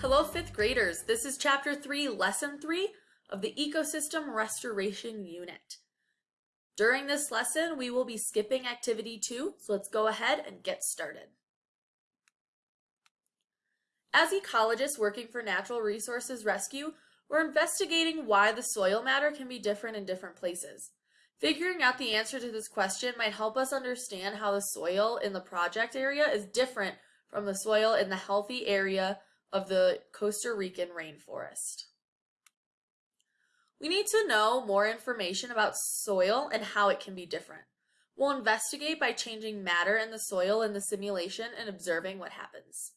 Hello, fifth graders. This is chapter three, lesson three of the Ecosystem Restoration Unit. During this lesson, we will be skipping activity two, so let's go ahead and get started. As ecologists working for Natural Resources Rescue, we're investigating why the soil matter can be different in different places. Figuring out the answer to this question might help us understand how the soil in the project area is different from the soil in the healthy area of the Costa Rican rainforest. We need to know more information about soil and how it can be different. We'll investigate by changing matter in the soil in the simulation and observing what happens.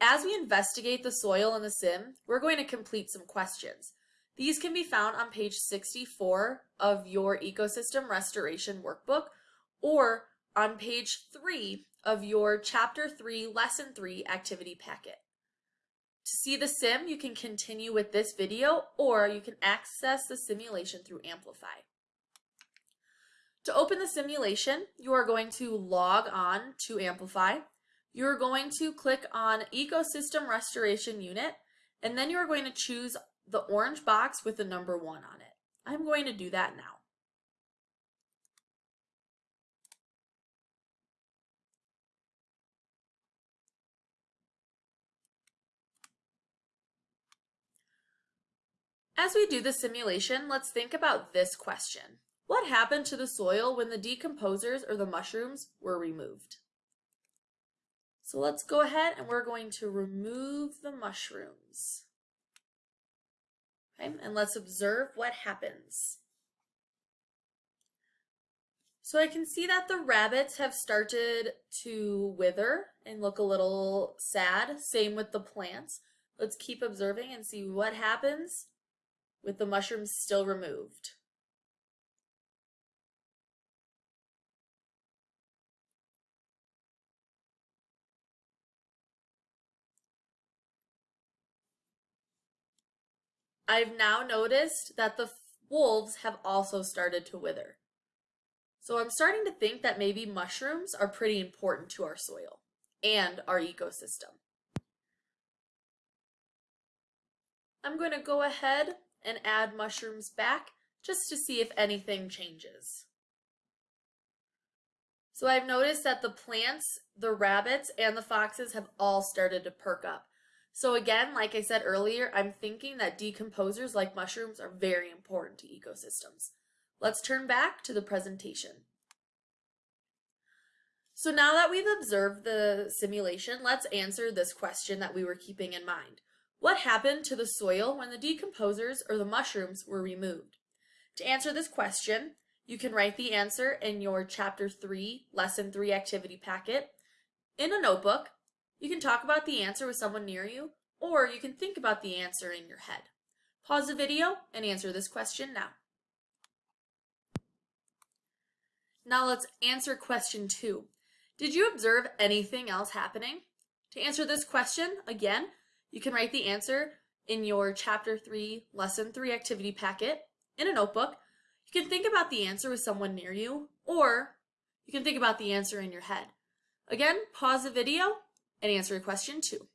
As we investigate the soil in the sim, we're going to complete some questions. These can be found on page 64 of your ecosystem restoration workbook or on page 3 of your chapter 3 lesson 3 activity packet. To see the sim, you can continue with this video or you can access the simulation through Amplify. To open the simulation, you are going to log on to Amplify. You're going to click on Ecosystem Restoration Unit, and then you're going to choose the orange box with the number one on it. I'm going to do that now. As we do the simulation, let's think about this question. What happened to the soil when the decomposers or the mushrooms were removed? So let's go ahead and we're going to remove the mushrooms. Okay, and let's observe what happens. So I can see that the rabbits have started to wither and look a little sad. Same with the plants. Let's keep observing and see what happens with the mushrooms still removed. I've now noticed that the wolves have also started to wither. So I'm starting to think that maybe mushrooms are pretty important to our soil and our ecosystem. I'm going to go ahead and add mushrooms back just to see if anything changes. So I've noticed that the plants, the rabbits, and the foxes have all started to perk up. So again, like I said earlier, I'm thinking that decomposers like mushrooms are very important to ecosystems. Let's turn back to the presentation. So now that we've observed the simulation, let's answer this question that we were keeping in mind. What happened to the soil when the decomposers or the mushrooms were removed? To answer this question, you can write the answer in your Chapter 3, Lesson 3 activity packet. In a notebook, you can talk about the answer with someone near you, or you can think about the answer in your head. Pause the video and answer this question now. Now let's answer question two. Did you observe anything else happening? To answer this question, again, you can write the answer in your chapter 3, lesson 3 activity packet in a notebook. You can think about the answer with someone near you, or you can think about the answer in your head. Again, pause the video and answer a question 2.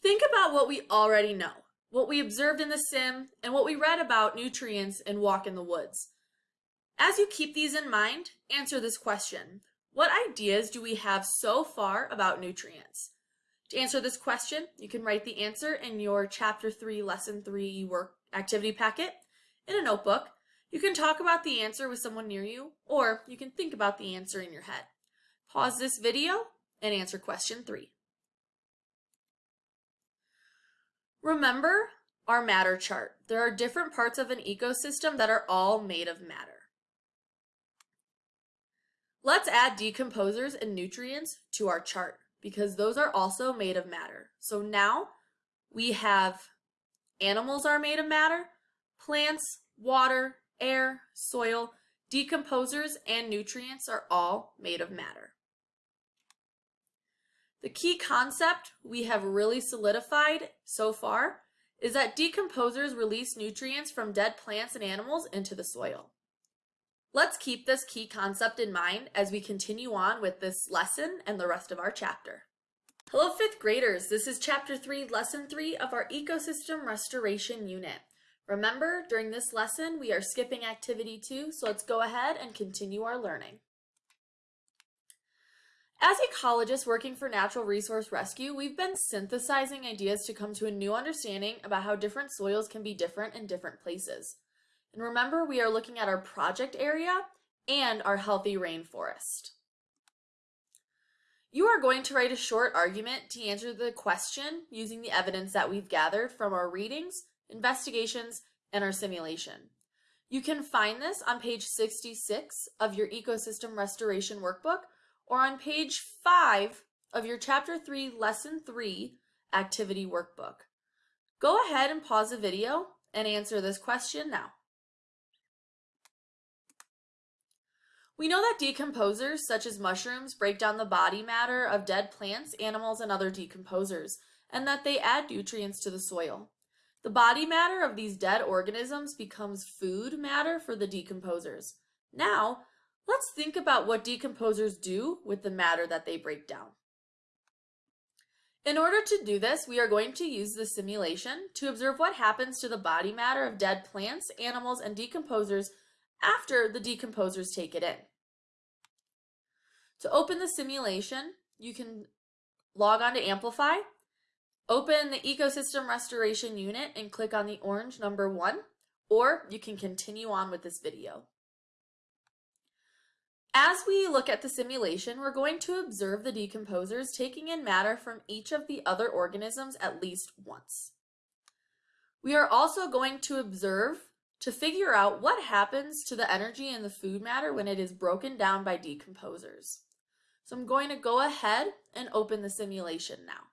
Think about what we already know, what we observed in the sim, and what we read about nutrients in Walk in the Woods. As you keep these in mind, answer this question. What ideas do we have so far about nutrients? To answer this question, you can write the answer in your Chapter 3, Lesson 3 work activity packet in a notebook. You can talk about the answer with someone near you, or you can think about the answer in your head. Pause this video and answer question 3. Remember our matter chart. There are different parts of an ecosystem that are all made of matter. Let's add decomposers and nutrients to our chart because those are also made of matter. So now we have animals are made of matter, plants, water, air, soil, decomposers, and nutrients are all made of matter. The key concept we have really solidified so far is that decomposers release nutrients from dead plants and animals into the soil. Let's keep this key concept in mind as we continue on with this lesson and the rest of our chapter. Hello fifth graders, this is chapter 3, lesson 3 of our ecosystem restoration unit. Remember, during this lesson we are skipping activity 2, so let's go ahead and continue our learning. As ecologists working for natural resource rescue, we've been synthesizing ideas to come to a new understanding about how different soils can be different in different places. And remember, we are looking at our project area and our healthy rainforest. You are going to write a short argument to answer the question using the evidence that we've gathered from our readings, investigations, and our simulation. You can find this on page 66 of your Ecosystem Restoration Workbook or on page 5 of your Chapter 3, Lesson 3 Activity Workbook. Go ahead and pause the video and answer this question now. We know that decomposers, such as mushrooms, break down the body matter of dead plants, animals, and other decomposers, and that they add nutrients to the soil. The body matter of these dead organisms becomes food matter for the decomposers. Now, let's think about what decomposers do with the matter that they break down. In order to do this, we are going to use the simulation to observe what happens to the body matter of dead plants, animals, and decomposers after the decomposers take it in. To open the simulation, you can log on to Amplify, open the Ecosystem Restoration Unit and click on the orange number one, or you can continue on with this video. As we look at the simulation, we're going to observe the decomposers taking in matter from each of the other organisms at least once. We are also going to observe to figure out what happens to the energy in the food matter when it is broken down by decomposers. So I'm going to go ahead and open the simulation now.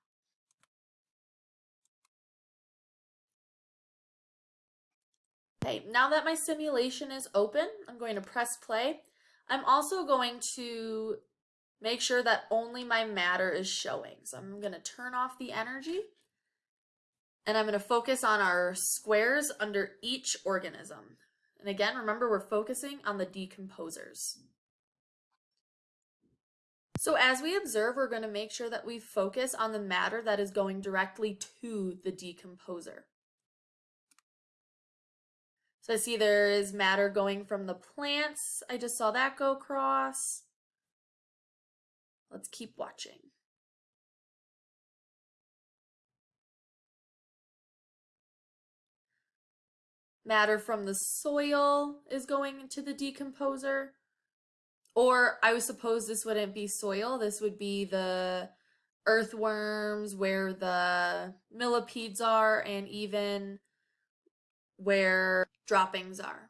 Okay, now that my simulation is open, I'm going to press play. I'm also going to make sure that only my matter is showing. So I'm going to turn off the energy and I'm going to focus on our squares under each organism. And again, remember we're focusing on the decomposers. So as we observe, we're going to make sure that we focus on the matter that is going directly to the decomposer. So I see there is matter going from the plants. I just saw that go across. Let's keep watching. Matter from the soil is going into the decomposer. Or I would suppose this wouldn't be soil, this would be the earthworms where the millipedes are and even where droppings are.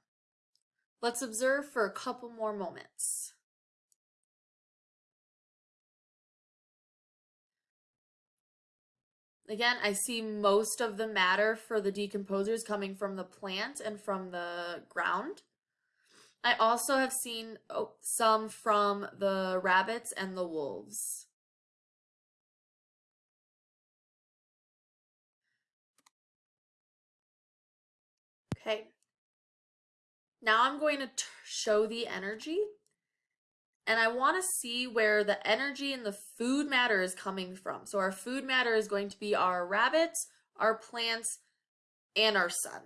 Let's observe for a couple more moments. Again, I see most of the matter for the decomposers coming from the plant and from the ground. I also have seen oh, some from the rabbits and the wolves. Okay. Now I'm going to show the energy and I want to see where the energy and the food matter is coming from. So our food matter is going to be our rabbits, our plants, and our sun.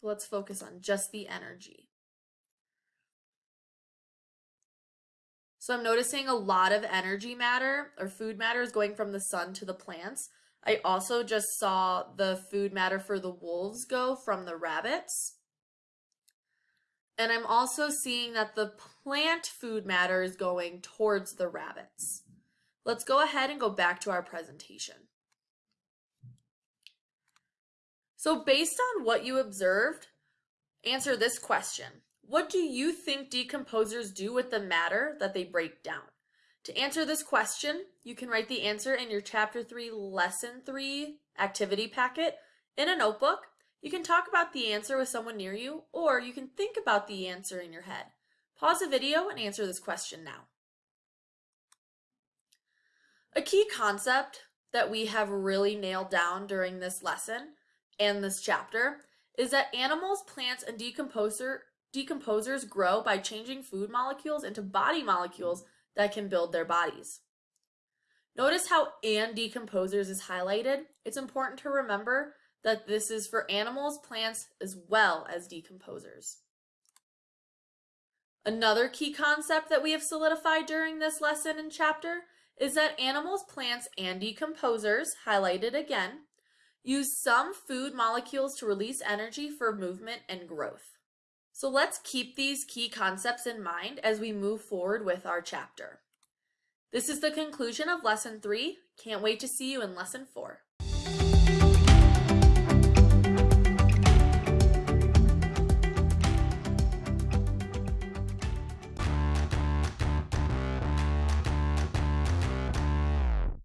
So let's focus on just the energy. So I'm noticing a lot of energy matter or food matter is going from the sun to the plants. I also just saw the food matter for the wolves go from the rabbits. And I'm also seeing that the plant food matter is going towards the rabbits. Let's go ahead and go back to our presentation. So based on what you observed, answer this question. What do you think decomposers do with the matter that they break down? To answer this question, you can write the answer in your Chapter 3, Lesson 3 activity packet in a notebook you can talk about the answer with someone near you, or you can think about the answer in your head. Pause the video and answer this question now. A key concept that we have really nailed down during this lesson and this chapter is that animals, plants, and decomposer, decomposers grow by changing food molecules into body molecules that can build their bodies. Notice how and decomposers is highlighted. It's important to remember that this is for animals, plants, as well as decomposers. Another key concept that we have solidified during this lesson and chapter is that animals, plants, and decomposers, highlighted again, use some food molecules to release energy for movement and growth. So let's keep these key concepts in mind as we move forward with our chapter. This is the conclusion of lesson three. Can't wait to see you in lesson four.